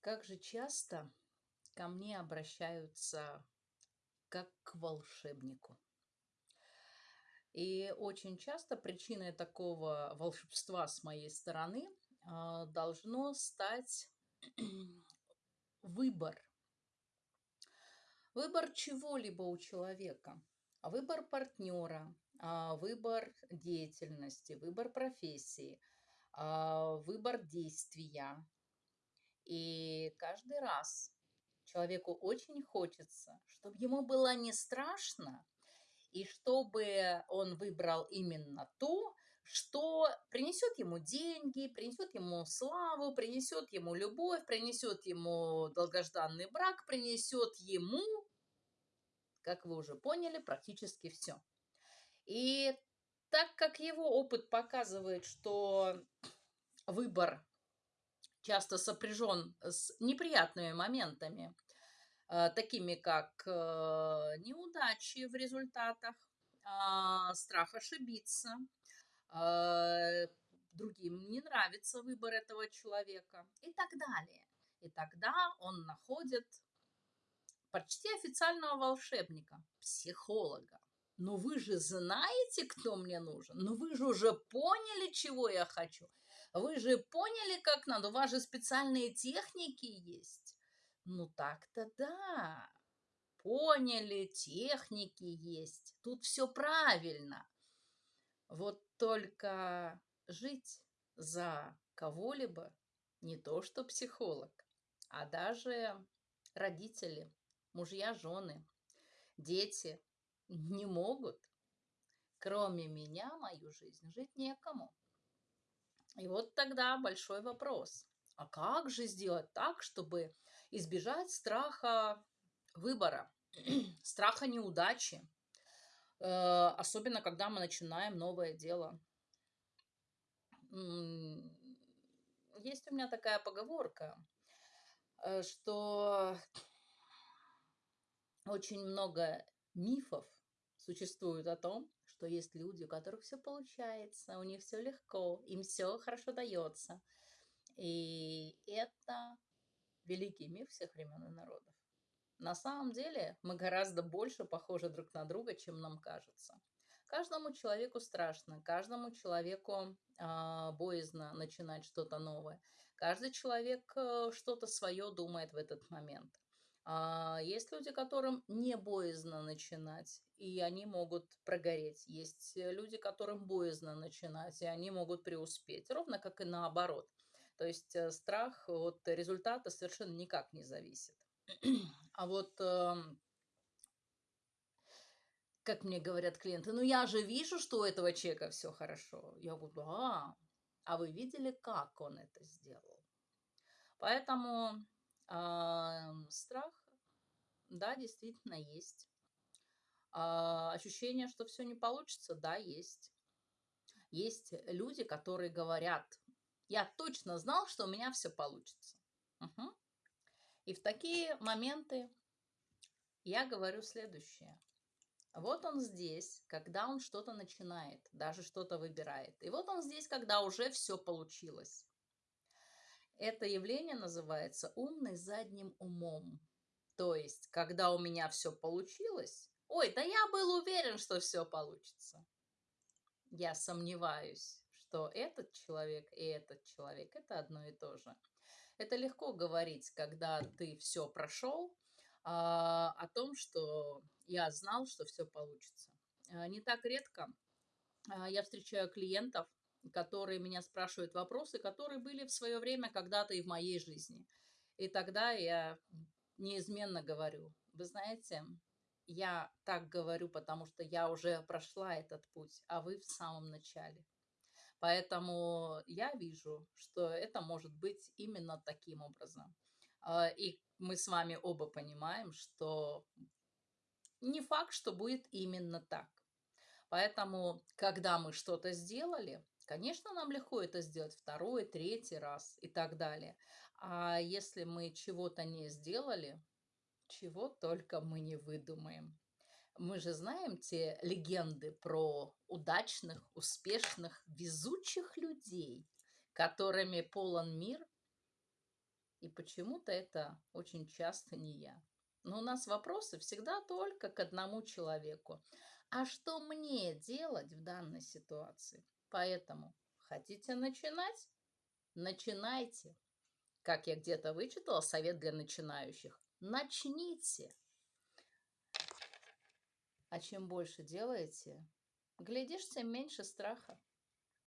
Как же часто ко мне обращаются как к волшебнику. И очень часто причиной такого волшебства с моей стороны а, должно стать выбор. Выбор чего-либо у человека. Выбор партнера, а, выбор деятельности, выбор профессии, а, выбор действия, и каждый раз человеку очень хочется, чтобы ему было не страшно, и чтобы он выбрал именно то, что принесет ему деньги, принесет ему славу, принесет ему любовь, принесет ему долгожданный брак, принесет ему, как вы уже поняли, практически все. И так как его опыт показывает, что выбор часто сопряжен с неприятными моментами, э, такими как э, неудачи в результатах, а, страх ошибиться, э, другим не нравится выбор этого человека и так далее. И тогда он находит почти официального волшебника, психолога. Но вы же знаете, кто мне нужен. Но вы же уже поняли, чего я хочу. Вы же поняли, как надо? У вас же специальные техники есть. Ну так-то да. Поняли, техники есть. Тут все правильно. Вот только жить за кого-либо не то что психолог, а даже родители, мужья, жены, дети не могут, кроме меня, мою жизнь жить некому. И вот тогда большой вопрос. А как же сделать так, чтобы избежать страха выбора, страха неудачи, э, особенно когда мы начинаем новое дело? Есть у меня такая поговорка, э, что очень много мифов существует о том, что есть люди, у которых все получается, у них все легко, им все хорошо дается. И это великий миф всех времен и народов. На самом деле мы гораздо больше похожи друг на друга, чем нам кажется. Каждому человеку страшно, каждому человеку э, боязно начинать что-то новое. Каждый человек э, что-то свое думает в этот момент. А есть люди, которым не боязно начинать, и они могут прогореть. Есть э, люди, которым боязно начинать, и они могут преуспеть. Ровно как и наоборот. То есть э, страх от результата совершенно никак не зависит. А вот, эм, как мне говорят клиенты, ну я же вижу, что у этого человека все хорошо. Я говорю, да, а вы видели, как он это сделал? Поэтому страх, да, действительно есть. А, ощущение, что все не получится, да, есть. Есть люди, которые говорят, я точно знал, что у меня все получится. Угу. И в такие моменты я говорю следующее. Вот он здесь, когда он что-то начинает, даже что-то выбирает. И вот он здесь, когда уже все получилось. Это явление называется умный задним умом. То есть, когда у меня все получилось, ой, да я был уверен, что все получится. Я сомневаюсь, что этот человек и этот человек – это одно и то же. Это легко говорить, когда ты все прошел, а, о том, что я знал, что все получится. А, не так редко а, я встречаю клиентов, которые меня спрашивают вопросы, которые были в свое время когда-то и в моей жизни. И тогда я неизменно говорю, вы знаете, я так говорю, потому что я уже прошла этот путь, а вы в самом начале. Поэтому я вижу, что это может быть именно таким образом. А, и мы с вами оба понимаем, что не факт, что будет именно так. Поэтому, когда мы что-то сделали, Конечно, нам легко это сделать второй, третий раз и так далее. А если мы чего-то не сделали, чего только мы не выдумаем. Мы же знаем те легенды про удачных, успешных, везучих людей, которыми полон мир. И почему-то это очень часто не я. Но у нас вопросы всегда только к одному человеку. А что мне делать в данной ситуации? Поэтому хотите начинать? Начинайте. Как я где-то вычитала, совет для начинающих. Начните. А чем больше делаете, глядишь, тем меньше страха.